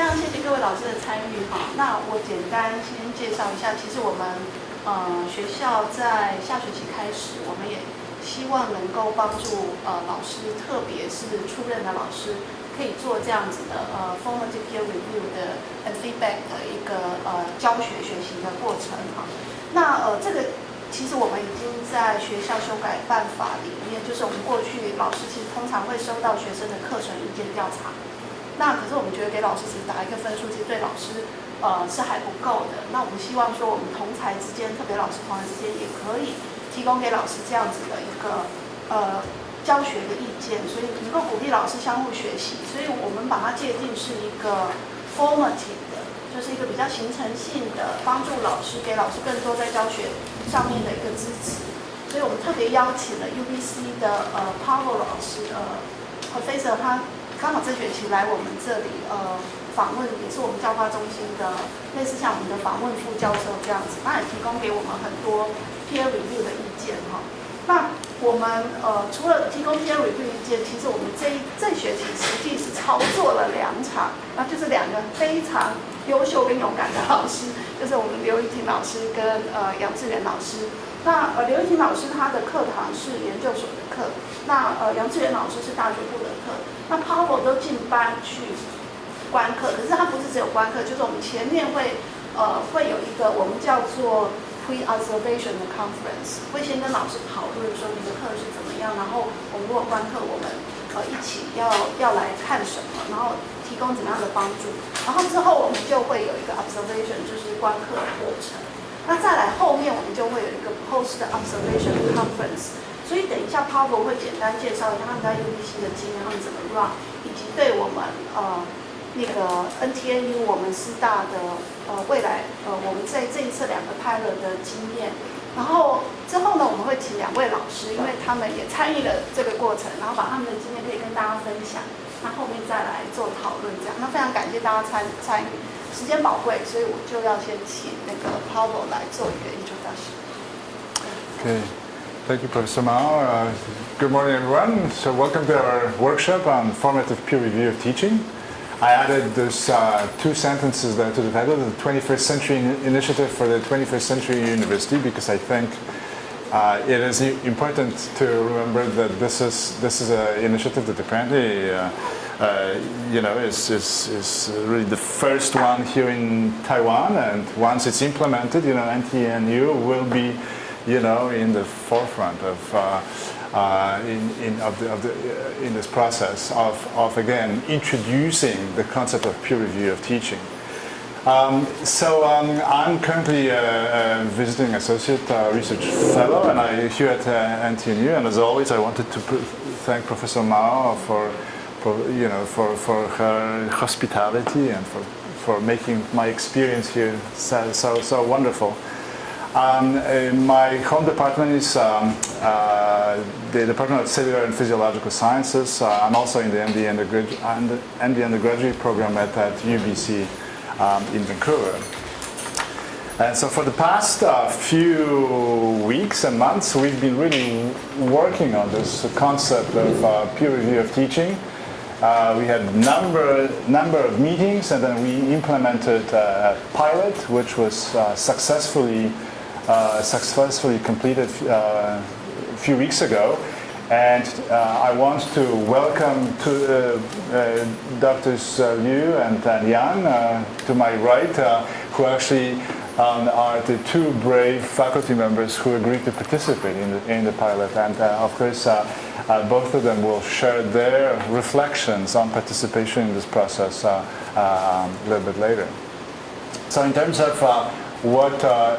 非常谢谢各位老师的参与哈。那我简单先介绍一下，其实我们呃学校在下学期开始，我们也希望能够帮助呃老师，特别是出任的老师，可以做这样子的呃 formative peer review 的 and feedback 的一个呃教学学习的过程哈。那呃这个其实我们已经在学校修改办法里面，就是我们过去老师其实通常会收到学生的课程意见调查。那可是我们觉得给老师只打一个分数，其实对老师，呃是还不够的。那我们希望说，我们同才之间，特别老师同才之间，也可以提供给老师这样子的一个呃教学的意见，所以能够鼓励老师相互学习。所以我们把它界定是一个 formative 的，就是一个比较形成性的，帮助老师给老师更多在教学上面的一个支持。所以我们特别邀请了 UBC 的呃 Paul 老师，呃 Professor 他。刚好这学期来我们这里，呃，访问也是我们教化中心的，类似像我们的访问副教授这样子，那也提供给我们很多 peer review 的意见哈。那我们呃除了提供 peer review 意见，其实我们这一这学期实际是操作了两场，那就是两个非常优秀跟勇敢的老师，就是我们刘玉婷老师跟呃杨志远老师。那呃刘玉婷老师他的课堂是研究所的课，那呃杨志远老师是大学部的课。那 Paul 都进班去观课，可是他不是只有观课，就是我们前面会呃会有一个我们叫做 pre-observation 的 conference，会先跟老师讨论说你的课是怎么样，然后我们如果观课，我们呃一起要要来看什么，然后提供怎么样的帮助，然后之后我们就会有一个 observation，就是观课的过程。那再来后面我们就会有一个 post observation conference。所以等一下 p a u l 会简单介绍一下他们在 UBC 的经验，他们怎么 run，以及对我们呃那个 NTNU 我们师大的呃未来呃我们在这一次两个 pilot 的经验。然后之后呢，我们会请两位老师，因为他们也参与了这个过程，然后把他们的经验可以跟大家分享。那后面再来做讨论，这样。那非常感谢大家参参与，时间宝贵，所以我就要先请那个 p a u l 来做一个 introduction。可以。Thank you, Professor Mao. Uh, good morning, everyone. So welcome to our workshop on formative peer review of teaching. I added those uh, two sentences there to the title, the 21st Century Initiative for the 21st Century University, because I think uh, it is important to remember that this is this is an initiative that apparently, uh, uh, you know, is, is, is really the first one here in Taiwan, and once it's implemented, you know, NTNU will be you know, in the forefront of, uh, uh, in, in, of the, of the, uh, in this process of, of, again, introducing the concept of peer review of teaching. Um, so um, I'm currently a, a visiting associate uh, research fellow, and I here at uh, NTNU. And as always, I wanted to thank Professor Mao for, you know, for, for her hospitality and for, for making my experience here so, so, so wonderful. Um, uh, my home department is um, uh, the Department of Cellular and Physiological Sciences. Uh, I'm also in the MD undergraduate, MD undergraduate program at, at UBC um, in Vancouver. And so for the past uh, few weeks and months, we've been really working on this concept of uh, peer review of teaching. Uh, we had number number of meetings, and then we implemented a pilot, which was uh, successfully uh, successfully completed uh, a few weeks ago. And uh, I want to welcome to uh, Drs. Liu and Yang to my right, who actually um, are the two brave faculty members who agreed to participate in the, in the pilot. And of course, both of them will share their reflections on participation in this process um, a little bit later. So in terms of what uh,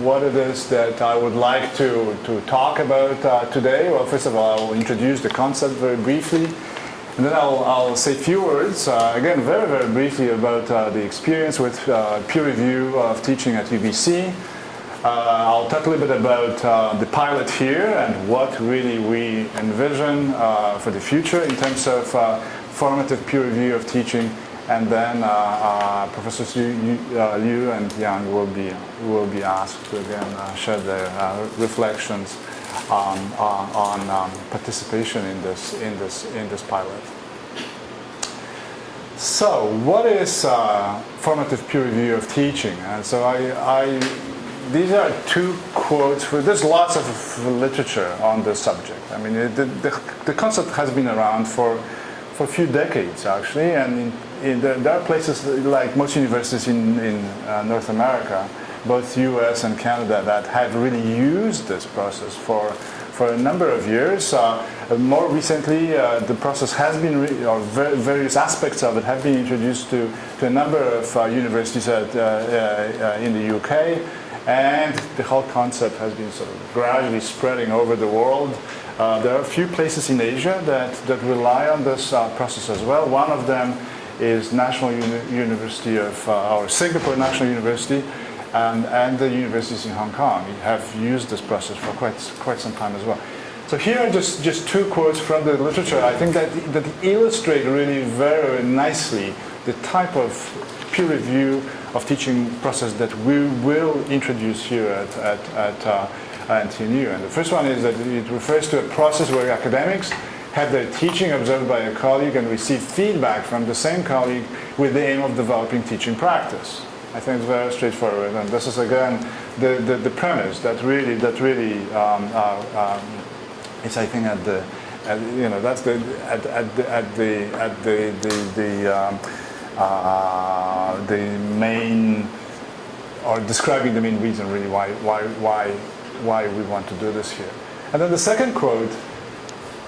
what it is that I would like to, to talk about uh, today. Well, first of all, I will introduce the concept very briefly. And then I'll, I'll say a few words, uh, again, very, very briefly about uh, the experience with uh, peer review of teaching at UBC. Uh, I'll talk a little bit about the pilot here and what really we envision for the future in terms of formative peer review of teaching and then uh, uh, Professors Liu, uh, and Yang will be will be asked to again uh, share their uh, reflections on on um, participation in this in this in this pilot. So, what is uh, formative peer review of teaching? So, I, I, these are two quotes. For, there's lots of literature on this subject. I mean, the, the, the concept has been around for for a few decades, actually, and in, in the, there are places like most universities in, in uh, North America, both U.S. and Canada, that have really used this process for for a number of years. Uh, more recently, uh, the process has been, or various aspects of it have been introduced to, to a number of uh, universities at, in the UK, and the whole concept has been sort of gradually spreading over the world. Uh, there are a few places in Asia that, that rely on this uh, process as well. One of them is National Uni University of, uh, or Singapore National University, and, and the universities in Hong Kong have used this process for quite, quite some time as well. So here are just, just two quotes from the literature. I think that, that illustrate really very nicely the type of peer review of teaching process that we will introduce here at, at, at uh, NTNU. And the first one is that it refers to a process where academics have their teaching observed by a colleague and receive feedback from the same colleague with the aim of developing teaching practice. I think it's very straightforward, and this is again the, the, the premise that really that really um, uh, um, is I think at the at, you know that's the at, at the at the at the the, the um, the main or describing the main reason really why why why why we want to do this here. And then the second quote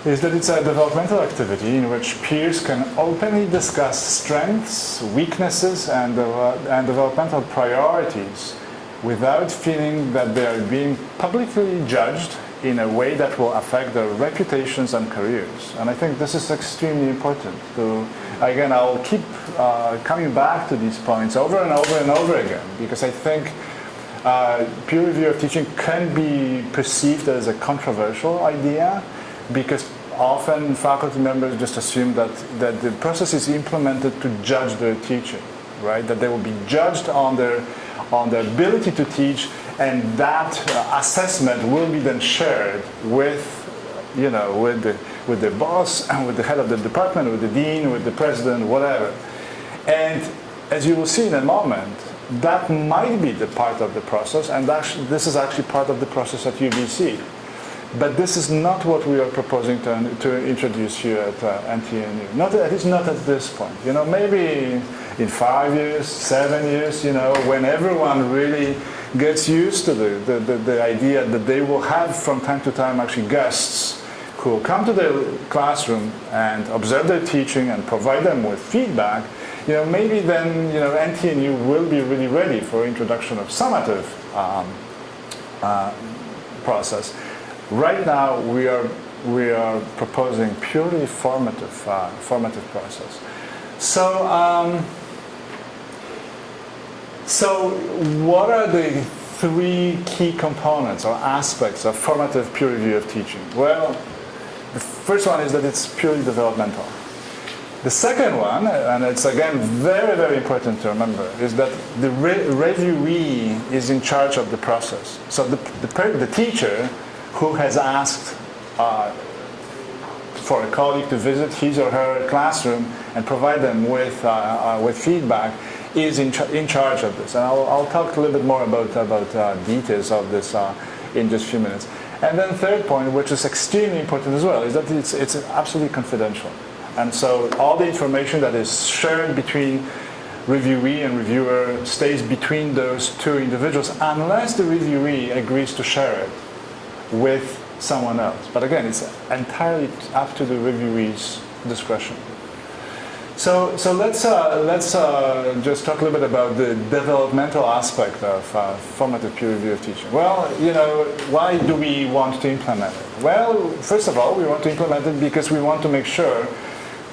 is that it's a developmental activity in which peers can openly discuss strengths, weaknesses, and, uh, and developmental priorities without feeling that they are being publicly judged in a way that will affect their reputations and careers. And I think this is extremely important. To, again, I'll keep uh, coming back to these points over and over and over again because I think uh, peer review of teaching can be perceived as a controversial idea because often faculty members just assume that, that the process is implemented to judge their teaching, right? That they will be judged on their, on their ability to teach and that uh, assessment will be then shared with, you know, with the, with the boss, and with the head of the department, with the dean, with the president, whatever. And as you will see in a moment, that might be the part of the process, and this is actually part of the process at UBC. But this is not what we are proposing to, to introduce here at uh, NTNU. Not, at least not at this point. You know, maybe in five years, seven years, you know, when everyone really gets used to the, the, the, the idea that they will have from time to time actually guests who come to their classroom and observe their teaching and provide them with feedback, you know, maybe then, you know, NTNU will be really ready for introduction of summative um, uh, process. Right now, we are, we are proposing purely formative, uh, formative process. So, um, so what are the three key components or aspects of formative peer review of teaching? Well, the first one is that it's purely developmental. The second one, and it's again very, very important to remember, is that the re reviewee is in charge of the process. So the, the, the teacher who has asked uh, for a colleague to visit his or her classroom and provide them with, uh, uh, with feedback is in, in charge of this. And I'll, I'll, talk a little bit more about, about uh, details of this uh, in just a few minutes. And then third point, which is extremely important as well, is that it's, it's absolutely confidential. And so all the information that is shared between reviewee and reviewer stays between those two individuals unless the reviewee agrees to share it with someone else. But again, it's entirely up to the reviewee's discretion. So, so let's, uh, let's uh, just talk a little bit about the developmental aspect of uh, formative peer review of teaching. Well, you know, why do we want to implement it? Well, first of all, we want to implement it because we want to make sure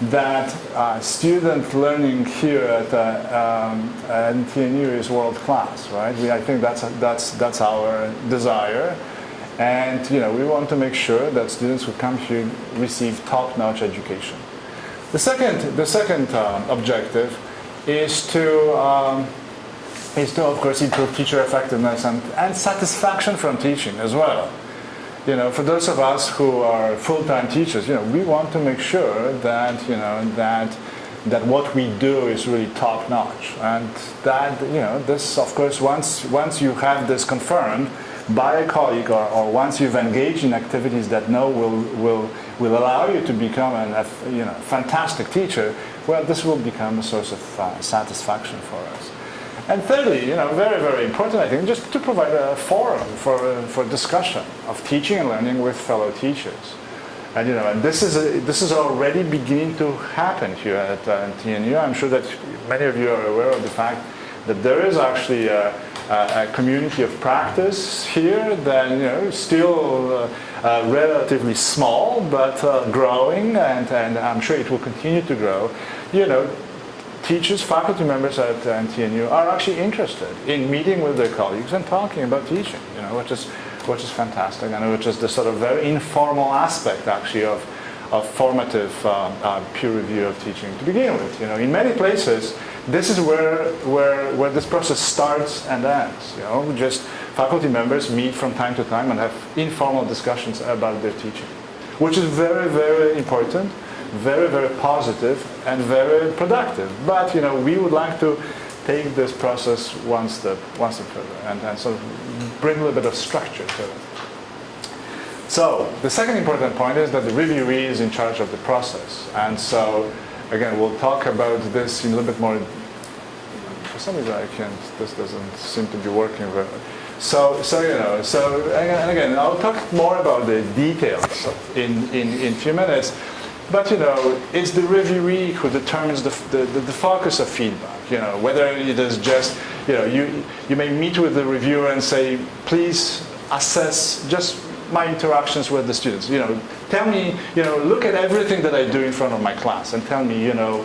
that uh, student learning here at, uh, um, NTNU is world class, right? We, I think that's, that's, that's our desire. And you know, we want to make sure that students who come here receive top-notch education. The second, the second uh, objective is to, um, is to, of course, improve teacher effectiveness and, and satisfaction from teaching as well. You know, for those of us who are full-time teachers, you know, we want to make sure that, you know, that that what we do is really top notch. And that, you know, this, of course, once, once you have this confirmed by a colleague or, or once you've engaged in activities that know will, will, will allow you to become a you know, fantastic teacher, well, this will become a source of uh, satisfaction for us. And thirdly, you know, very, very important, I think, just to provide a forum for, uh, for discussion of teaching and learning with fellow teachers. And you know, and this is a, this is already beginning to happen here at uh, TNU. I'm sure that many of you are aware of the fact that there is actually a, community of practice here then you know still uh, uh, relatively small but uh, growing, and, and I'm sure it will continue to grow. You know, teachers, faculty members at NTNU are actually interested in meeting with their colleagues and talking about teaching. You know, which is which is fantastic, and which is the sort of very informal aspect actually of, of formative uh, peer review of teaching to begin with. You know, in many places, this is where, where, where this process starts and ends. You know, just faculty members meet from time to time and have informal discussions about their teaching, which is very, very important, very, very positive, and very productive. But, you know, we would like to take this process one step, one step further and, and sort of bring a little bit of structure to it. So the second important point is that the reviewee is in charge of the process. And so again, we'll talk about this in a little bit more. For some reason, I can't, this doesn't seem to be working very so, so you know, so and again, I'll talk more about the details in, in, in few minutes. But you know, it's the reviewee who determines the, the, the, focus of feedback. You know, whether it is just, you know, you, you may meet with the reviewer and say, please assess just my interactions with the students. You know, tell me, you know, look at everything that I do in front of my class and tell me, you know,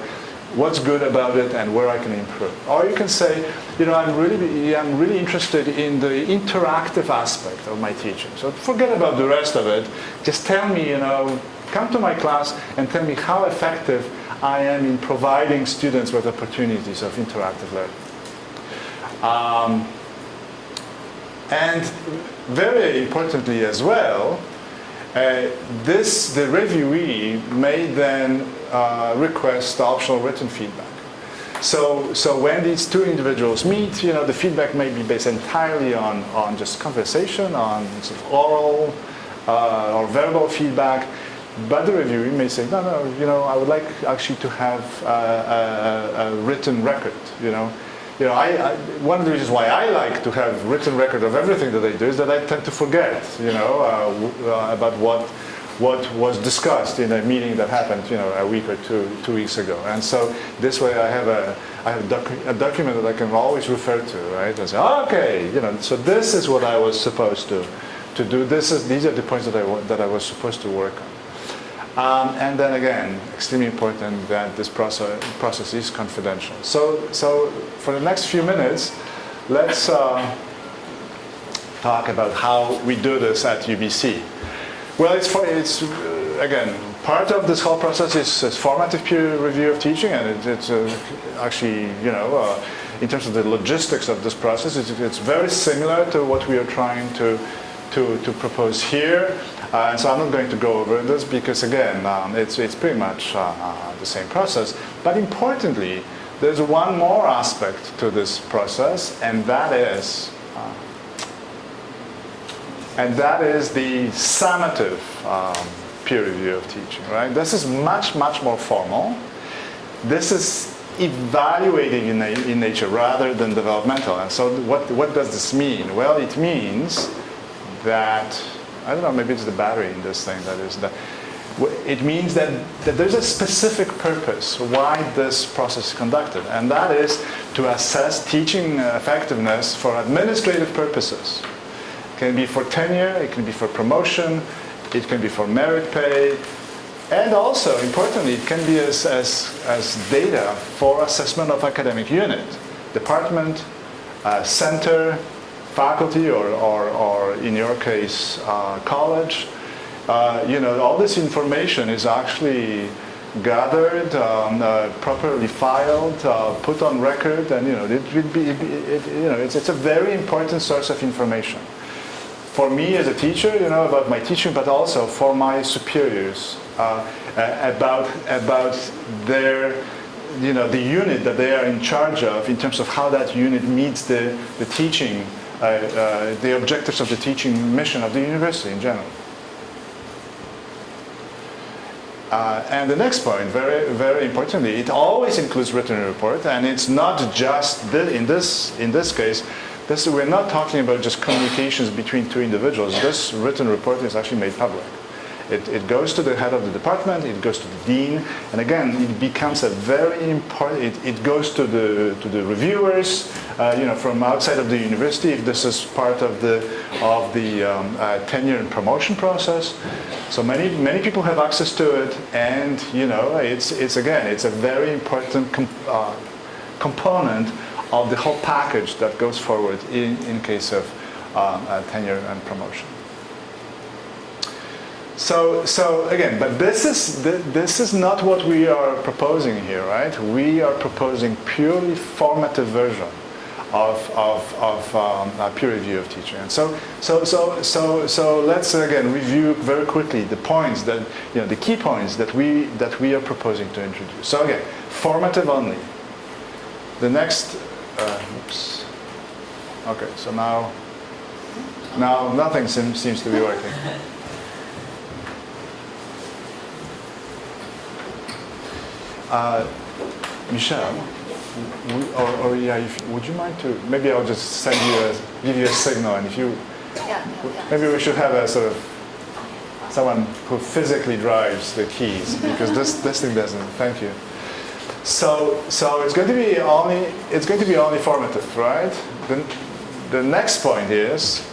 what's good about it and where I can improve. Or you can say, you know, I'm really, I'm really interested in the interactive aspect of my teaching. So forget about the rest of it. Just tell me, you know, come to my class and tell me how effective I am in providing students with opportunities of interactive learning. Um, and very importantly as well, uh, this, the reviewee may then uh, request optional written feedback. So, so when these two individuals meet, you know, the feedback may be based entirely on, on just conversation, on sort of oral uh, or verbal feedback, but the reviewer may say, no, no, you know, I would like actually to have a, a, a written record, you know. You know, I, I, one of the reasons why I like to have written record of everything that I do is that I tend to forget, you know, uh, uh, about what what was discussed in a meeting that happened, you know, a week or two two weeks ago. And so this way, I have a I have a, docu a document that I can always refer to, right? And say, okay, you know, so this is what I was supposed to to do. This is these are the points that I that I was supposed to work on. Um, and then again, extremely important that this process, process is confidential. So, so for the next few minutes, let's uh, talk about how we do this at UBC. Well, it's, for, it's uh, again, part of this whole process is, is formative peer review of teaching, and it, it's uh, actually, you know, uh, in terms of the logistics of this process, it's, it's very similar to what we are trying to, to, to propose here. Uh, and so I'm not going to go over this because again, um, it's, it's pretty much uh, uh, the same process. But importantly, there's one more aspect to this process, and that is, uh, and that is the summative um, peer review of teaching, right? This is much, much more formal. This is evaluating in, in nature rather than developmental. And so what, what does this mean? Well, it means that I don't know, maybe it's the battery in this thing that is that. It means that, that there's a specific purpose why this process is conducted, and that is to assess teaching effectiveness for administrative purposes. It can be for tenure, it can be for promotion, it can be for merit pay, and also, importantly, it can be as, as, as data for assessment of academic unit, department, uh, center, faculty or, or, or in your case, uh, college, uh, you know, all this information is actually gathered, um, uh, properly filed, uh, put on record, and you know, it will be, it, it, you know, it's, it's a very important source of information. For me as a teacher, you know, about my teaching, but also for my superiors uh, about about their you know, the unit that they are in charge of in terms of how that unit meets the, the teaching, uh, the objectives of the teaching mission of the university in general. Uh, and the next point, very, very importantly, it always includes written report, and it's not just the, in this in this case. This, we're not talking about just communications between two individuals. This written report is actually made public. It, it, goes to the head of the department, it goes to the dean, and again, it becomes a very important, it, it goes to the, to the reviewers, uh, you know, from outside of the university, if this is part of the, of the um, uh, tenure and promotion process. So many, many people have access to it, and, you know, it's, it's again, it's a very important uh, component of the whole package that goes forward in, in case of um, tenure and promotion. So, so again, but this is, this is not what we are proposing here, right? We are proposing purely formative version of, of, of um, peer review of teaching. And so, so, so, so, so let's again review very quickly the points that, you know, the key points that we, that we are proposing to introduce. So again, formative only. The next, uh, oops. Okay, so now, now nothing seems to be working. Uh, Michelle, or, or, yeah, if, would you mind to, maybe I'll just send you a, give you a signal and if you, yeah, yeah, yeah. maybe we should have a sort of, someone who physically drives the keys because this, this thing doesn't, thank you. So, so it's going to be only, it's going to be only formative, right? The, the next point is,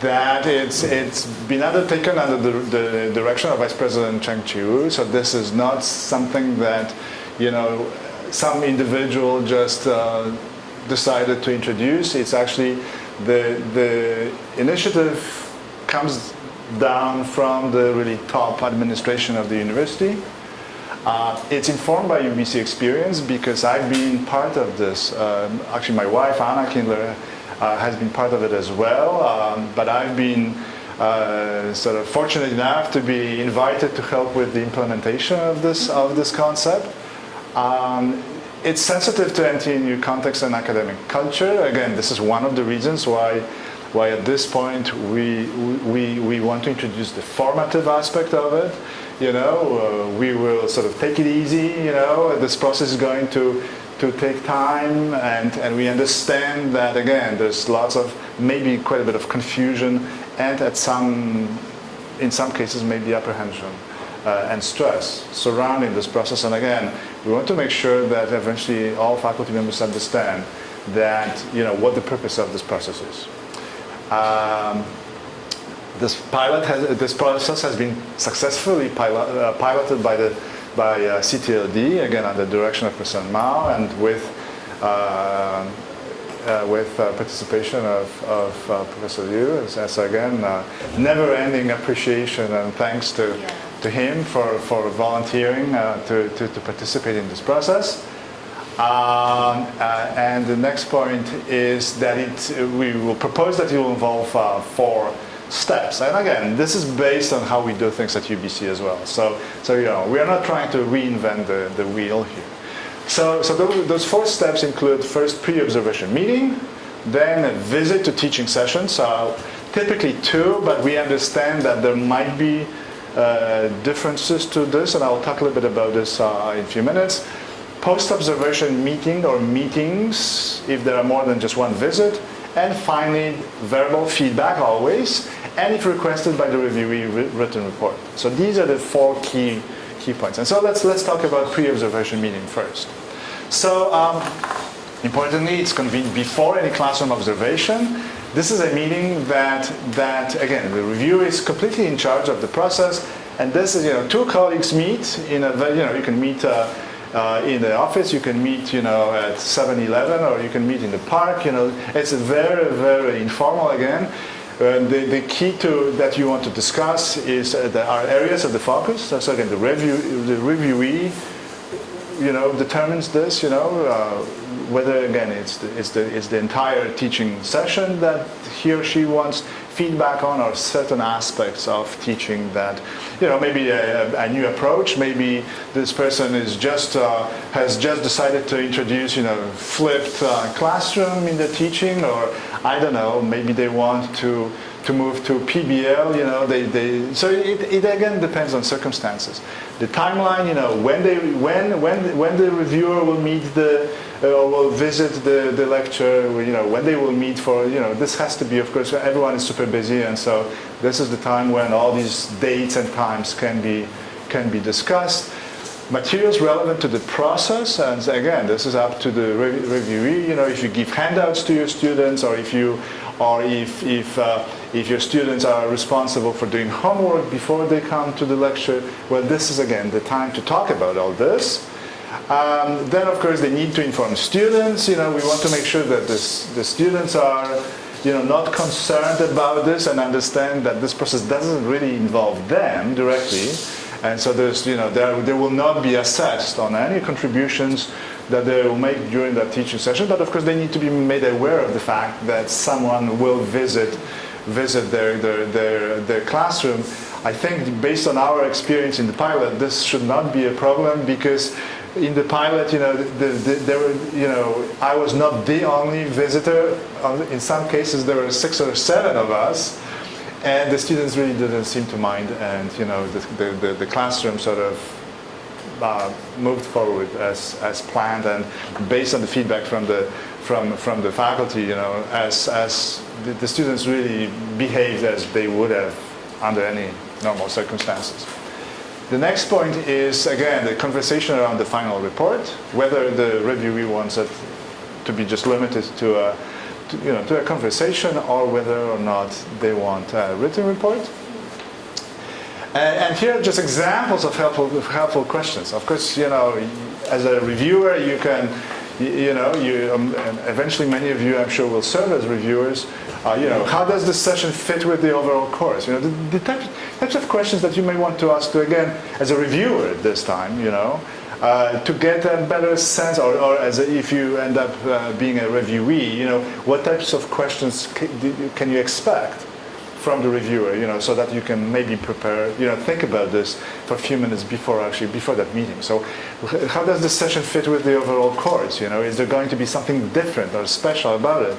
that it's, it's been undertaken under the, the, direction of Vice President Cheng Chiu. So this is not something that, you know, some individual just uh, decided to introduce. It's actually the, the initiative comes down from the really top administration of the university. Uh, it's informed by UBC experience because I've been part of this. Um, actually, my wife, Anna Kindler, has been part of it as well. Um, but I've been uh, sort of fortunate enough to be invited to help with the implementation of this of this concept. Um, it's sensitive to NTNU context and academic culture. Again, this is one of the reasons why why at this point we, we, we want to introduce the formative aspect of it. You know, uh, we will sort of take it easy, you know, this process is going to to take time and, and we understand that again there's lots of maybe quite a bit of confusion and at some in some cases maybe apprehension uh, and stress surrounding this process and again we want to make sure that eventually all faculty members understand that you know what the purpose of this process is. Um, this pilot has, this process has been successfully pilot, uh, piloted by the by uh, CTLD, again under the direction of President Mao and with, uh, uh, with uh, participation of, of uh, Professor Liu. So again, uh, never-ending appreciation and thanks to, yeah. to him for, for volunteering to, to, to, participate in this process. Um, and the next point is that it, we will propose that it will involve four steps. And again, this is based on how we do things at UBC as well. So, so you know, we are not trying to reinvent the, the wheel here. So, so those, four steps include first pre-observation meeting, then a visit to teaching sessions. So typically two, but we understand that there might be uh, differences to this, and I'll talk a little bit about this uh, in a few minutes. Post-observation meeting or meetings, if there are more than just one visit, and finally verbal feedback always, and if requested by the reviewee written report. So these are the four key, key points. And so let's, let's talk about pre-observation meeting first. So um, importantly, it's convened before any classroom observation. This is a meeting that, that, again, the reviewer is completely in charge of the process. And this is, you know, two colleagues meet in a, you know, you can meet uh, uh, in the office, you can meet, you know, at 7-Eleven or you can meet in the park, you know. It's very, very informal again. The, the, key to that you want to discuss is uh, the, our areas of the focus. So again, the review, the reviewee, you know, determines this. You know, uh, whether again it's the, it's the, it's the entire teaching session that he or she wants feedback on or certain aspects of teaching that, you know, maybe a, a new approach, maybe this person is just, uh, has just decided to introduce, you know, flipped uh, classroom in the teaching or I don't know, maybe they want to to move to PBL, you know, they, they so it, it again depends on circumstances. The timeline, you know, when they when when when the reviewer will meet the uh, will visit the, the lecture, you know, when they will meet for, you know, this has to be, of course, everyone is super busy, and so this is the time when all these dates and times can be can be discussed. Materials relevant to the process, and again, this is up to the re reviewee. You know, if you give handouts to your students, or if you, or if if uh, if your students are responsible for doing homework before they come to the lecture, well, this is again the time to talk about all this. Um, then, of course, they need to inform students. You know, we want to make sure that this, the students are, you know, not concerned about this and understand that this process doesn't really involve them directly. And so there's, you know, there, there will not be assessed on any contributions that they will make during that teaching session. But of course, they need to be made aware of the fact that someone will visit visit their, their, their, their classroom. I think based on our experience in the pilot, this should not be a problem because in the pilot, you know, the, the, there were, you know, I was not the only visitor. In some cases, there were six or seven of us, and the students really didn't seem to mind, and you know, the, the, the classroom sort of uh, moved forward as, as planned, and based on the feedback from the from from the faculty, you know, as as the, the students really behaved as they would have under any normal circumstances. The next point is, again, the conversation around the final report, whether the reviewee wants it to be just limited to a, to, you know, to a conversation or whether or not they want a written report. And, and here are just examples of helpful, helpful questions. Of course, you know, as a reviewer, you can you, know, you, um, eventually many of you, I'm sure, will serve as reviewers. Uh, you know, how does this session fit with the overall course? You know, the, the types, types of questions that you may want to ask, to, again, as a reviewer this time, you know, uh, to get a better sense, or, or as a, if you end up uh, being a reviewee, you know, what types of questions can you expect? From the reviewer, you know, so that you can maybe prepare, you know, think about this for a few minutes before actually, before that meeting. So how does this session fit with the overall course, you know? Is there going to be something different or special about it?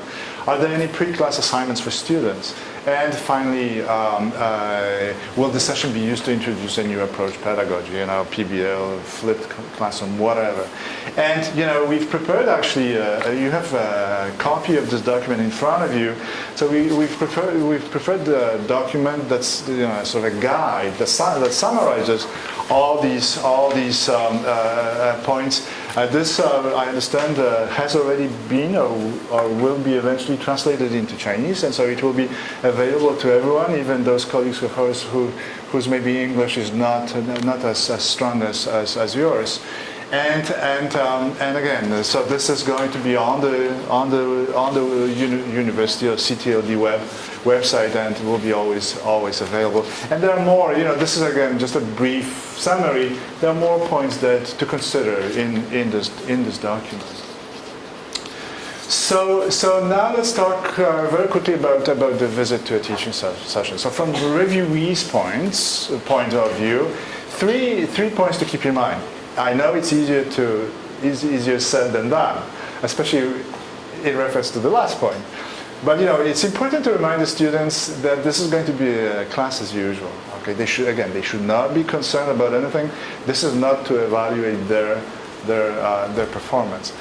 Are there any pre-class assignments for students? And finally, um, uh, will the session be used to introduce a new approach pedagogy, you know, PBL, flipped classroom, whatever. And, you know, we've prepared actually, uh, you have a copy of this document in front of you. So we, we've, prepared, we've prepared the document that's, you know, sort of a guide that, that summarizes all these, all these um, uh, uh points uh, this, uh, I understand, uh, has already been or, or, will be eventually translated into Chinese, and so it will be available to everyone, even those colleagues of ours who, whose maybe English is not, not as, as strong as, as, as yours. And and um, and again, so this is going to be on the on the on the uni University of CTLD web website, and will be always always available. And there are more. You know, this is again just a brief summary. There are more points that to consider in in this in this document. So, so now let's talk uh, very quickly about, about the visit to a teaching session. So from the reviewee's points, point of view, three, three points to keep in mind. I know it's easier to easier said than done, especially in reference to the last point. But you know, it's important to remind the students that this is going to be a class as usual. Okay, they should again, they should not be concerned about anything. This is not to evaluate their their uh, their performance.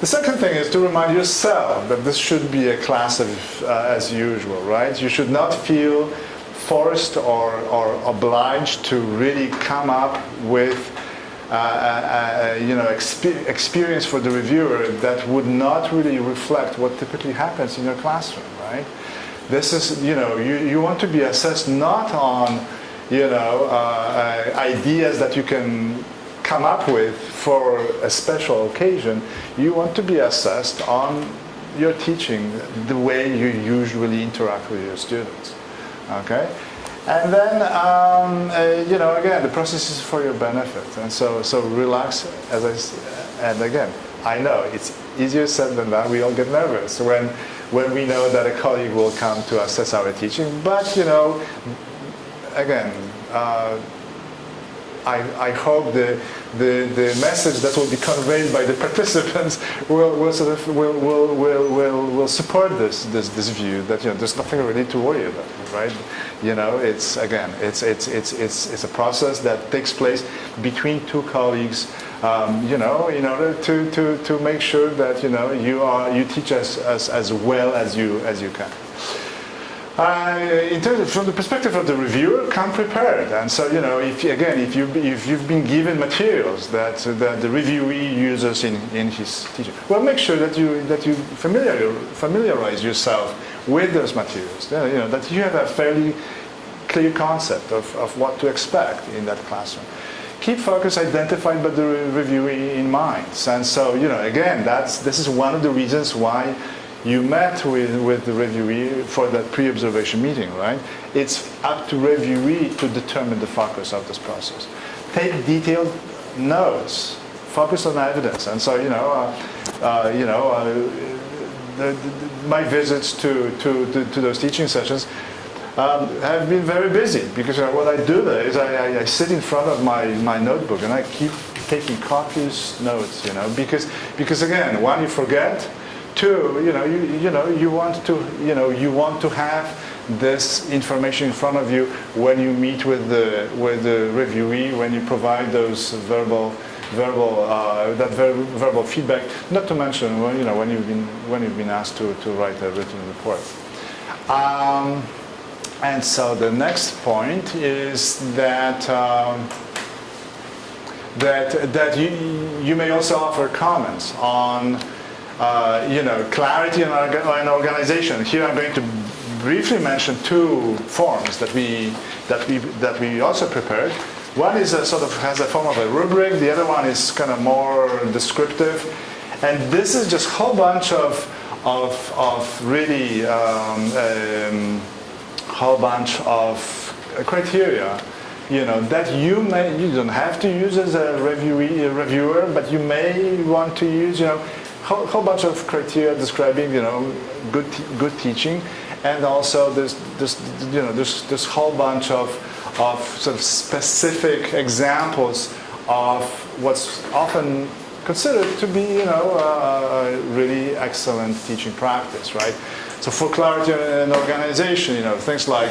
The second thing is to remind yourself that this should be a class of, uh, as usual, right? You should not feel forced or, or obliged to really come up with uh, uh, uh, you know, exp experience for the reviewer that would not really reflect what typically happens in your classroom, right? This is, you know, you, you want to be assessed not on, you know, ideas that you can come up with for a special occasion. You want to be assessed on your teaching, the way you usually interact with your students, okay? And then, um, uh, you know, again, the process is for your benefit. And so, so relax, as I, and again, I know it's easier said than done. We all get nervous when when we know that a colleague will come to assess our teaching. But you know, again, uh, I, I hope the, the, the message that will be conveyed by the participants will, will sort of will, will, will, will, will support this, this, this view that you know there's nothing really to worry about, right? You know, it's again, it's, it's, it's, it's, it's a process that takes place between two colleagues, um, you know, in order to, to, to make sure that you know you are you teach us, as, as well as you as you can. Uh, in terms of, from the perspective of the reviewer, come prepared. And so, you know, if again, if you if you've been given materials that that the reviewee uses in, in his teaching, well, make sure that you that you familiar, familiarize yourself with those materials. You know, that you have a fairly clear concept of, of what to expect in that classroom. Keep focus identified by the reviewee in mind. And so, you know, again, that's this is one of the reasons why you met with, with the reviewee for that pre-observation meeting, right? It's up to reviewee to determine the focus of this process. Take detailed notes, focus on evidence. And so, you know, uh, uh, you know, uh, the, the, my visits to, to, to, to, those teaching sessions um, have been very busy because what I do is I, I, I sit in front of my, my notebook and I keep taking copious notes, you know, because, because again, one, you forget, Two, you know, you, you know, you want to, you know, you want to have this information in front of you when you meet with the with the reviewee, when you provide those verbal verbal uh, that ver verbal feedback. Not to mention when you know when you've been when you've been asked to to write a written report. Um, and so the next point is that. Um, that, that you, you may also offer comments on uh, you know, clarity and an organization. Here I'm going to briefly mention two forms that we, that we, that we also prepared. One is a sort of has a form of a rubric. The other one is kind of more descriptive. And this is just a whole bunch of, of, of really um, um, whole bunch of criteria you know, that you may, you don't have to use as a, reviewee, a reviewer, but you may want to use, you know, whole, whole bunch of criteria describing, you know, good, good teaching, and also this, this, you know, this, this whole bunch of, of sort of specific examples of what's often considered to be, you know, a really excellent teaching practice, right? So for clarity and organization, you know, things like,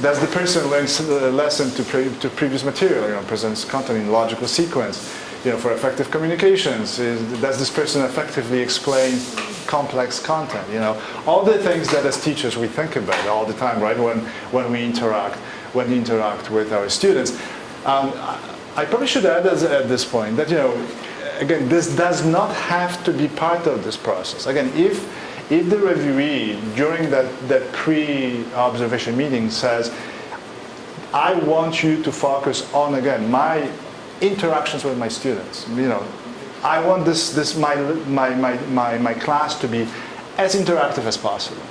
does the person learn the uh, lesson to, pre to previous material, you know, presents content in logical sequence? you know, for effective communications? Is, does this person effectively explain complex content? You know, all the things that as teachers we think about all the time, right? When when we interact, when we interact with our students. Um, I probably should add at this point that you know, again, this does not have to be part of this process. Again, if if the reviewee during that that pre-observation meeting says, I want you to focus on again my interactions with my students. You know, I want this, this my, my, my, my, my class to be as interactive as possible.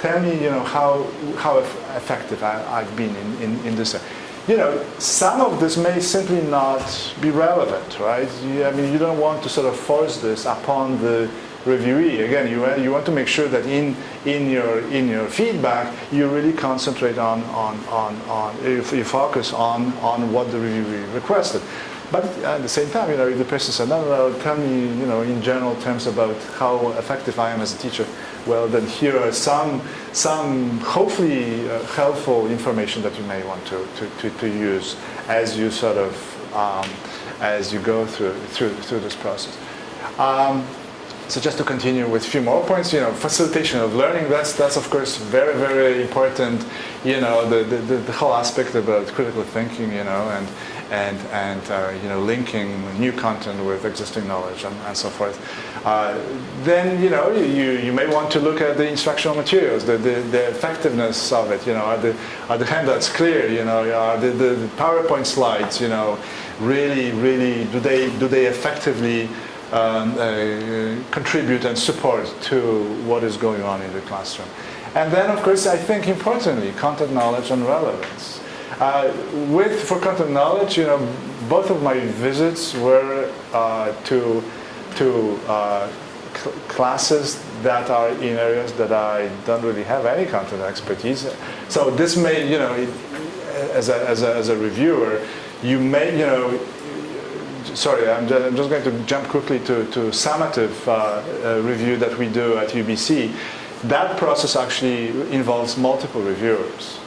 Tell me, you know, how, how effective I, have been in, in, in this. You know, some of this may simply not be relevant, right? You, I mean, you don't want to sort of force this upon the reviewee. Again, you, you want to make sure that in, in, your, in your feedback, you really concentrate on, on, on, on you focus on, on what the reviewee requested. But at the same time, you know, if the person said, no, no, no, tell me, you know, in general terms about how effective I am as a teacher, well, then here are some, some hopefully uh, helpful information that you may want to, to, to, to use as you sort of, um, as you go through, through, through this process. Um, so just to continue with a few more points, you know, facilitation of learning, that's, that's of course very, very important, you know, the, the, the whole aspect about critical thinking, you know, and, and, and uh, you know, linking new content with existing knowledge and, and so forth. Uh, then, you know, you, you may want to look at the instructional materials, the, the, the effectiveness of it, you know, are the, are the handouts clear, you know, are the, the PowerPoint slides, you know, really, really, do they, do they effectively um, uh, contribute and support to what is going on in the classroom. And then, of course, I think importantly, content knowledge and relevance. Uh, with for content knowledge, you know, both of my visits were uh, to to uh, cl classes that are in areas that I don't really have any content expertise. So this may, you know, it, as, a, as, a, as a reviewer, you may, you know, sorry, I'm just, I'm just, going to jump quickly to, to summative uh, uh, review that we do at UBC. That process actually involves multiple reviewers,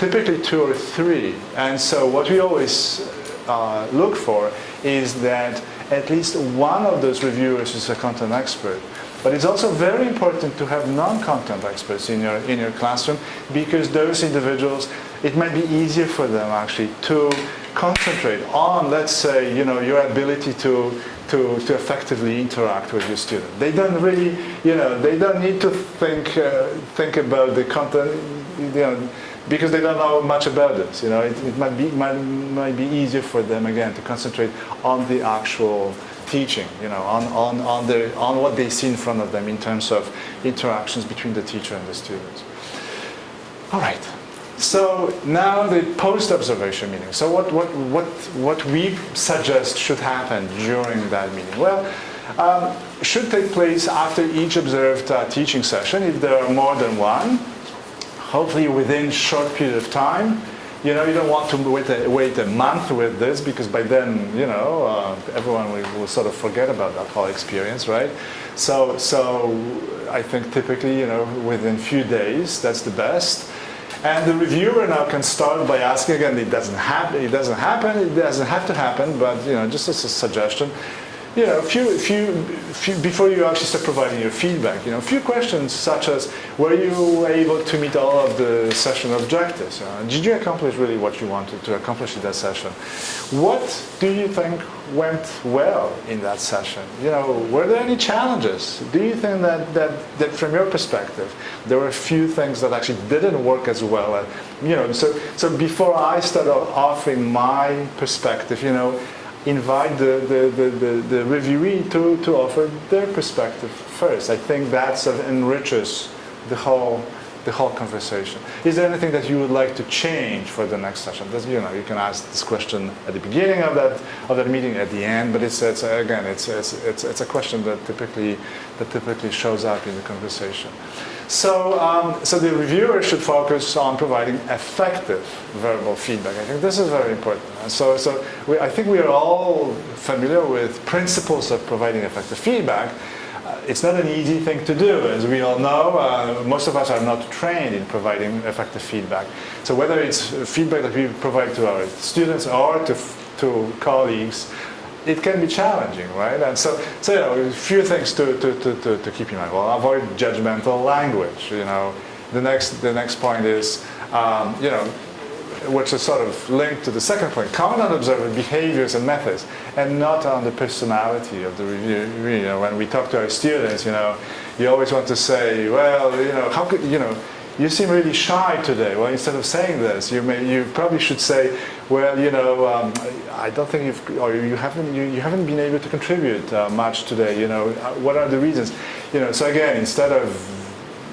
typically two or three. And so what we always uh, look for is that at least one of those reviewers is a content expert. But it's also very important to have non-content experts in your, in your classroom because those individuals, it might be easier for them actually to concentrate on, let's say, you know, your ability to, to, to effectively interact with your student. They don't really, you know, they don't need to think, uh, think about the content, you know, because they don't know much about this. You know, it, it might, be, might, might be easier for them, again, to concentrate on the actual teaching, you know, on, on, on, the, on what they see in front of them in terms of interactions between the teacher and the students. All right. So now the post-observation meeting. So what, what, what, what we suggest should happen during that meeting? Well, um, should take place after each observed uh, teaching session if there are more than one, hopefully within short period of time. You know, you don't want to wait a, wait a month with this because by then, you know, uh, everyone will, will, sort of forget about that whole experience, right? So, so I think typically, you know, within few days, that's the best. And the reviewer now can start by asking again, it doesn't happen, it doesn't happen, it doesn't have to happen, but you know, just as a suggestion, you know, a few, few, few, before you actually start providing your feedback, you know, a few questions such as, were you able to meet all of the session objectives? Uh, did you accomplish really what you wanted to accomplish in that session? What do you think went well in that session? You know, were there any challenges? Do you think that, that, that from your perspective, there were a few things that actually didn't work as well? Uh, you know, so, so before I start offering my perspective, you know, invite the, the, the, the, the reviewee to, to offer their perspective first. I think that enriches the whole, the whole conversation. Is there anything that you would like to change for the next session? You know, you can ask this question at the beginning of that, of that meeting, at the end, but it's, it's again, it's, it's, it's, it's a question that typically, that typically shows up in the conversation. So, um, so the reviewer should focus on providing effective verbal feedback. I think this is very important. So, so we, I think we are all familiar with principles of providing effective feedback. Uh, it's not an easy thing to do, as we all know. Uh, most of us are not trained in providing effective feedback. So whether it's feedback that we provide to our students or to, to colleagues, it can be challenging, right? And so, so you know, a few things to, to, to, to, keep in mind. Well, avoid judgmental language, you know. The next, the next point is, um, you know, which is sort of linked to the second point, comment on observer behaviors and methods, and not on the personality of the review. You know, when we talk to our students, you know, you always want to say, well, you know, how could, you know, you seem really shy today. Well, instead of saying this, you may, you probably should say, well, you know, um, I don't think you've, or you haven't, you, you haven't been able to contribute uh, much today. You know, uh, what are the reasons? You know, so again, instead of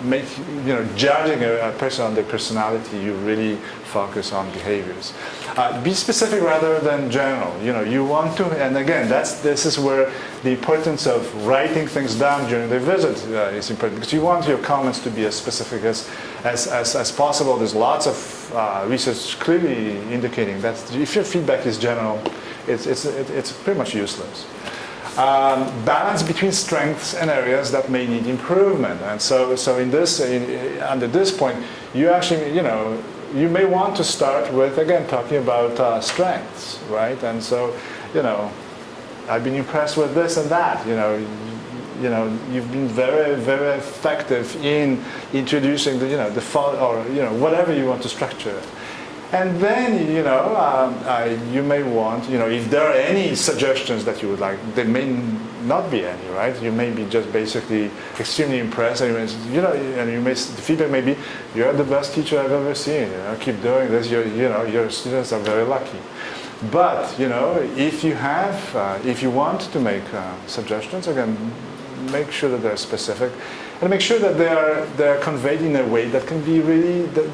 make, you know, judging a, person on their personality, you really focus on behaviors. Uh, be specific rather than general. You know, you want to, and again, that's this is where the importance of writing things down during the visit uh, is important because you want your comments to be as specific as as, as, as possible. There's lots of uh, research clearly indicating that if your feedback is general, it's it's it's pretty much useless um, balance between strengths and areas that may need improvement. And so, so in this, in, under this point, you actually, you know, you may want to start with, again, talking about uh, strengths, right? And so, you know, I've been impressed with this and that, you know, you know, you've been very, very effective in introducing the, you know, the, or, you know, whatever you want to structure. And then, you know, um, uh, you may want, you know, if there are any suggestions that you would like, there may not be any, right? You may be just basically extremely impressed, and you know, and you may, the feedback may be, you're the best teacher I've ever seen, you know, keep doing this, you're, you know, your students are very lucky. But, you know, if you have, uh, if you want to make uh, suggestions, again, make sure that they're specific, and make sure that they are, they're conveyed in a way that can be really, that,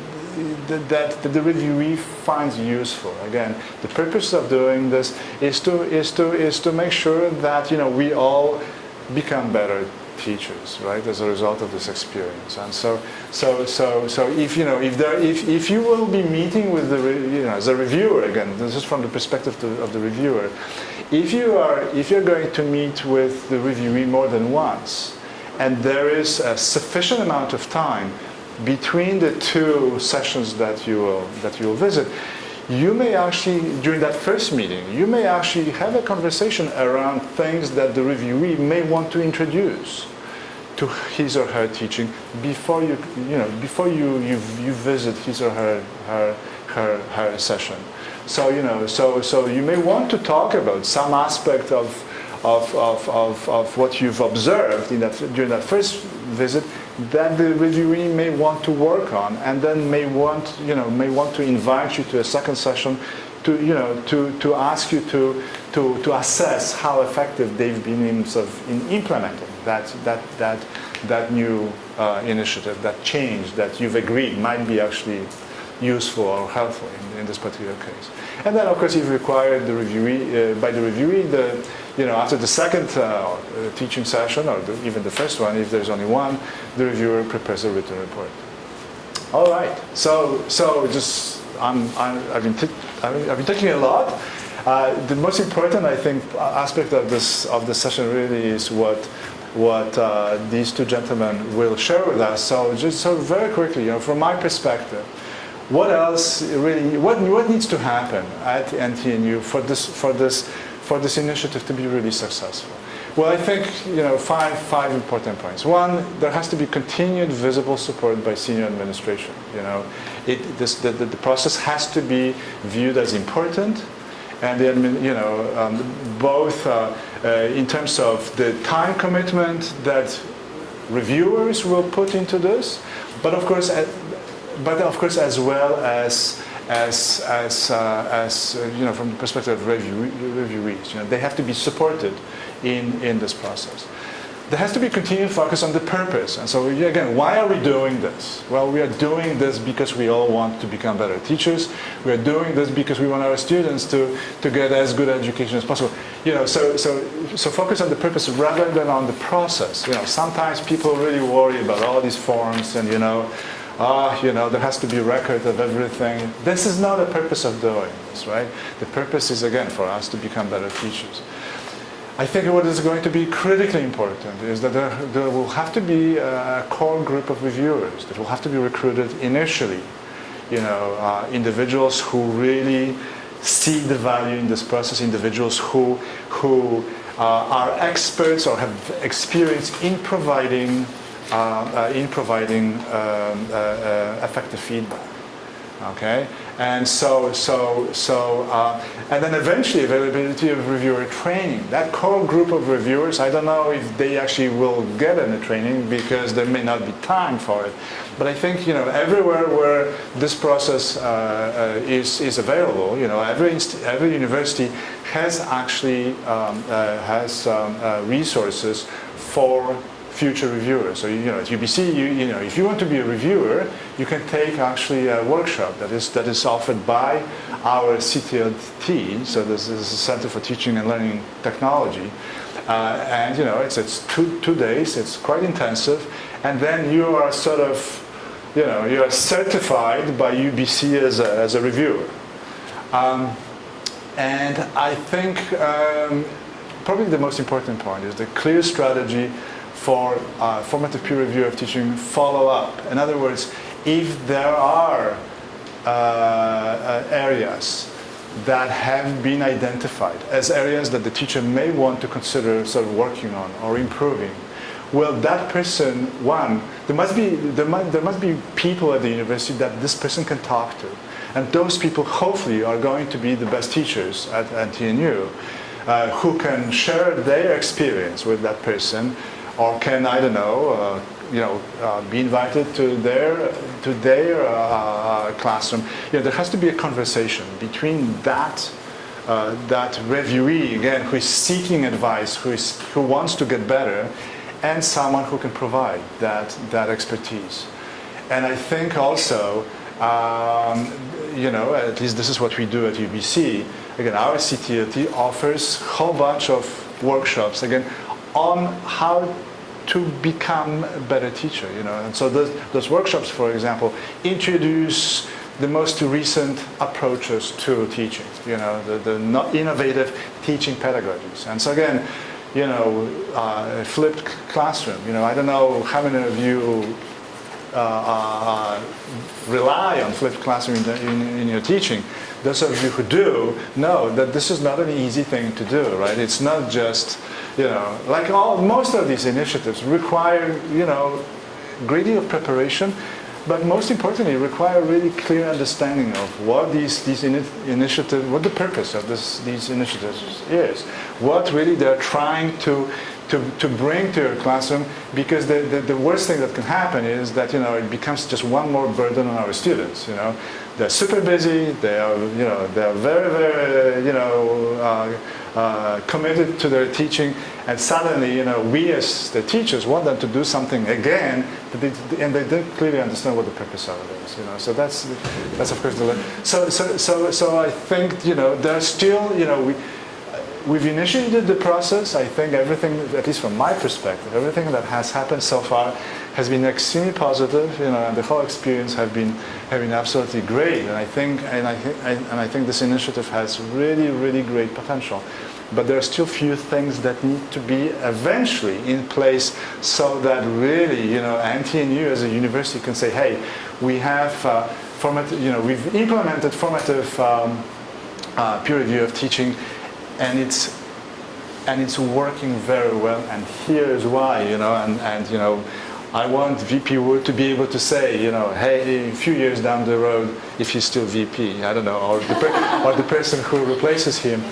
that, that the reviewee finds useful. Again, the purpose of doing this is to is to is to make sure that you know we all become better teachers, right, as a result of this experience. And so, so, so, so if you know, if there, if, if you will be meeting with the, you know, as a reviewer again, this is from the perspective of the reviewer. If you are, if you're going to meet with the reviewee more than once, and there is a sufficient amount of time between the two sessions that you will that you will visit, you may actually, during that first meeting, you may actually have a conversation around things that the reviewee may want to introduce to his or her teaching before you, you know, before you, you, you visit his or her, her, her, her session. So, you know, so, so you may want to talk about some aspect of, of, of, of, of what you've observed in that, during that first visit that the reviewee may want to work on and then may want, you know, may want to invite you to a second session to, you know, to, to ask you to, to, to assess how effective they've been in, sort of, in implementing that, that, that, that new uh, initiative, that change that you've agreed might be actually useful or helpful in, in this particular case. And then, of course, if required, the reviewee, uh, by the reviewee, the, you know, after the second uh, teaching session, or the, even the first one, if there's only one, the reviewer prepares a written report. All right. So, so just I'm, i have been I've been talking a lot. Uh, the most important, I think, aspect of this of the session really is what what uh, these two gentlemen will share with us. So, just so very quickly, you know, from my perspective, what else really what what needs to happen at NTNU for this for this for this initiative to be really successful? Well, I think you know five five important points. One, there has to be continued visible support by senior administration. You know, it, this, the, the, the process has to be viewed as important, and the you know um, both uh, uh, in terms of the time commitment that reviewers will put into this, but of course, but of course as well as as, as, uh, as uh, you know, from the perspective of review, reviewees. You know, they have to be supported in, in this process. There has to be continued focus on the purpose. And so again, why are we doing this? Well, we are doing this because we all want to become better teachers. We are doing this because we want our students to, to get as good education as possible. You know, so, so, so focus on the purpose rather than on the process. You know, sometimes people really worry about all these forms and, you know, ah, you know, there has to be a record of everything. This is not the purpose of doing this, right? The purpose is, again, for us to become better teachers. I think what is going to be critically important is that there, there will have to be a core group of reviewers that will have to be recruited initially. You know, uh, individuals who really see the value in this process, individuals who, who uh, are experts or have experience in providing in providing um, uh, effective feedback. Okay, and so so so and then eventually availability of reviewer training. That core group of reviewers, I don't know if they actually will get any training because there may not be time for it. But I think you know everywhere where this process uh, uh, is is available, you know every every university has actually um, uh, has um, resources for future reviewers. So you know, at UBC, you, you know, if you want to be a reviewer, you can take actually a workshop that is that is offered by our CTLT. So this is a Center for Teaching and Learning Technology, uh, and you know, it's it's two two days. It's quite intensive, and then you are sort of, you know, you are certified by UBC as a, as a reviewer. Um, and I think um, probably the most important point is the clear strategy for uh, formative peer review of teaching follow-up. In other words, if there are uh, uh, areas that have been identified as areas that the teacher may want to consider sort of working on or improving, well, that person, one, there must be there must, there must be people at the university that this person can talk to, and those people hopefully are going to be the best teachers at, at TNU, uh, who can share their experience with that person or can I don't know, uh, you know, uh, be invited to their to their uh, classroom. You know, there has to be a conversation between that uh, that reviewee again who is seeking advice, who is who wants to get better, and someone who can provide that that expertise. And I think also um, you know, at least this is what we do at UBC. Again, our CTLT offers a whole bunch of workshops, again, on how to become a better teacher, you know. And so those, those workshops, for example, introduce the most recent approaches to teaching, you know, the, the innovative teaching pedagogies. And so again, you know, uh, flipped classroom, you know, I don't know how many of you uh, uh, rely on flipped classroom in, the, in, in, your teaching. Those of you who do know that this is not an easy thing to do, right? It's not just, you know, like all most of these initiatives require, you know, deal of preparation, but most importantly, require really clear understanding of what these these in, initiatives, what the purpose of this, these initiatives is, what really they're trying to to, to bring to your classroom because the, the, the, worst thing that can happen is that you know it becomes just one more burden on our students you know they're super busy they are you know they're very very you know uh, uh, committed to their teaching and suddenly you know we as the teachers want them to do something again they, and they don't clearly understand what the purpose of it is you know so that's that's of course the so so so so I think you know there's still you know we we've initiated the process. I think everything, at least from my perspective, everything that has happened so far has been extremely positive. You know, and the whole experience have been have been absolutely great. And I think and I think and I think this initiative has really really great potential. But there are still few things that need to be eventually in place so that really, you know, NTNU as a university can say, hey, we have uh, formative, you know, we've implemented formative um, uh, peer review of teaching and it's and it's working very well and here is why you know and, and you know I want VP Wood to be able to say, you know, hey, a few years down the road, if he's still VP, I don't know, or the, or the person who replaces him,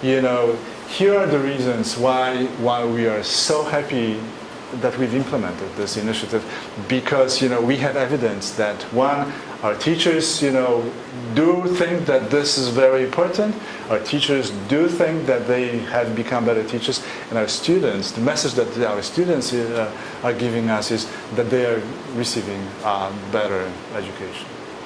you know, here are the reasons why, why we are so happy that we've implemented this initiative because, you know, we have evidence that one, our teachers, you know, do think that this is very important. Our teachers do think that they have become better teachers. And our students, the message that our students uh, are giving us is that they are receiving uh, better education.